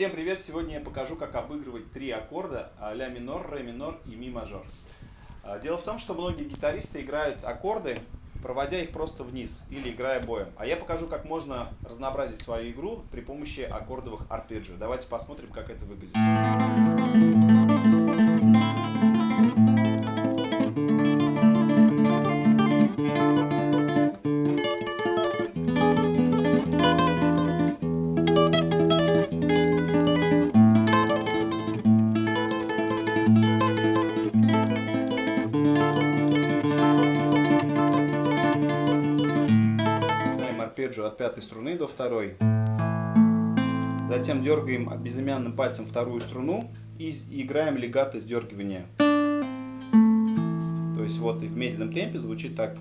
Всем привет! Сегодня я покажу, как обыгрывать три аккорда ля минор, ре минор и ми мажор. А, дело в том, что многие гитаристы играют аккорды, проводя их просто вниз или играя боем. А я покажу, как можно разнообразить свою игру при помощи аккордовых арпеджио. Давайте посмотрим, как это выглядит. Арпеджио от пятой струны до второй. Затем дергаем безымянным пальцем вторую струну и играем легато сдергивания. То есть вот и в медленном темпе звучит так.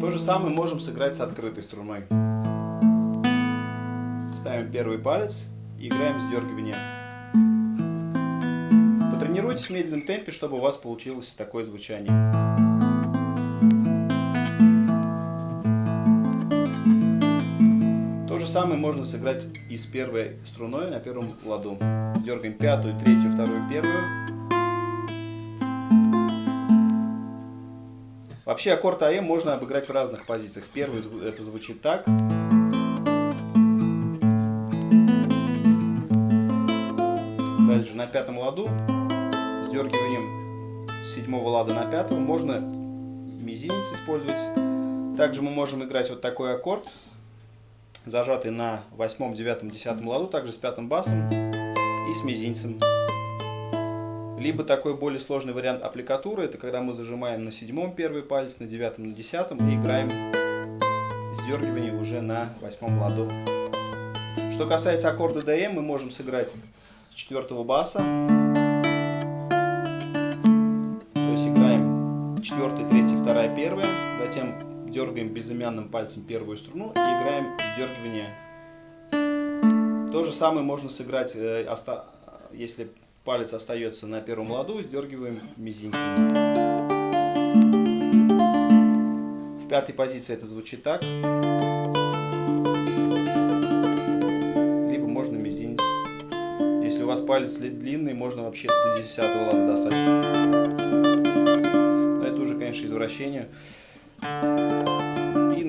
То же самое можем сыграть с открытой струной. Ставим первый палец и играем сдергивание. Потренируйтесь в медленном темпе, чтобы у вас получилось такое звучание. Самое можно сыграть и с первой струной на первом ладу. Дергаем пятую, третью, вторую, первую. Вообще аккорд АМ можно обыграть в разных позициях. Первый это звучит так. Дальше на пятом ладу с дергиванием седьмого лада на пятого можно мизинец использовать. Также мы можем играть вот такой аккорд зажатый на восьмом, девятом, десятом ладу, также с пятым басом и с мизинцем. Либо такой более сложный вариант аппликатуры, это когда мы зажимаем на седьмом первый палец, на девятом, на десятом и играем сдергивание уже на восьмом ладу. Что касается аккорда DM, мы можем сыграть с четвертого баса. То есть играем четвертый, третий, вторая, первая, затем дергаем безымянным пальцем первую струну и играем сдергивание. То же самое можно сыграть, э, если палец остается на первом ладу, сдергиваем мизинцем. В пятой позиции это звучит так. Либо можно мизинец. Если у вас палец длинный, можно вообще до десятого лада достать. Но это уже, конечно, извращение.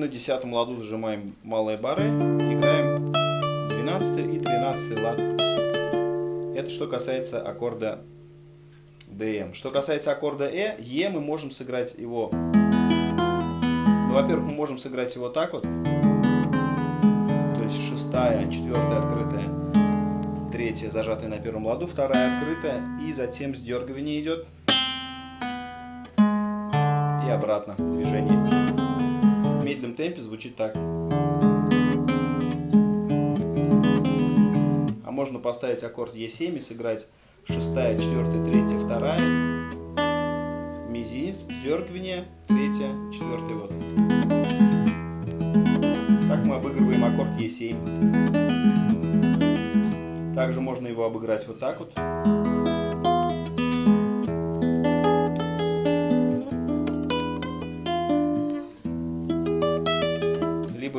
На десятом ладу зажимаем малые бары, играем 12 и 13 лад. Это что касается аккорда DM. Что касается аккорда E, E мы можем сыграть его... Ну, во-первых, мы можем сыграть его так вот. То есть шестая, четвертая открытая, третья зажатая на первом ладу, вторая открытая, и затем сдергивание идет и обратно движение. Медленном темпе звучит так. А можно поставить аккорд Е7 и сыграть шестая, четвертая, третья, вторая, мизинец, сдергивание, третья, четвертая, вот. Так мы обыгрываем аккорд Е7. Также можно его обыграть вот так вот.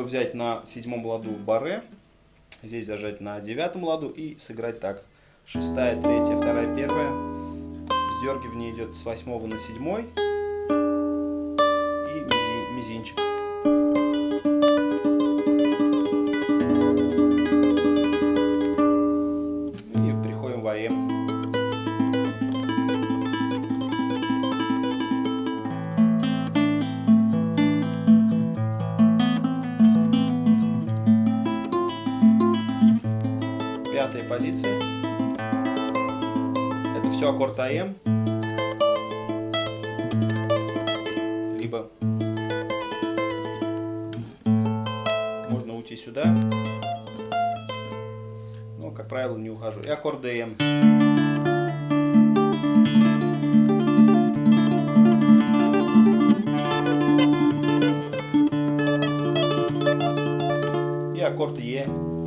Взять на седьмом ладу баре, здесь зажать на девятом ладу и сыграть так. Шестая, третья, вторая, первая. Сдергивание идет с восьмого на седьмой. И мизинчик. Пятой позиции. Это все аккорд АМ. Либо можно уйти сюда. Но, как правило, не ухожу. И аккорд ДМ. И аккорд Е.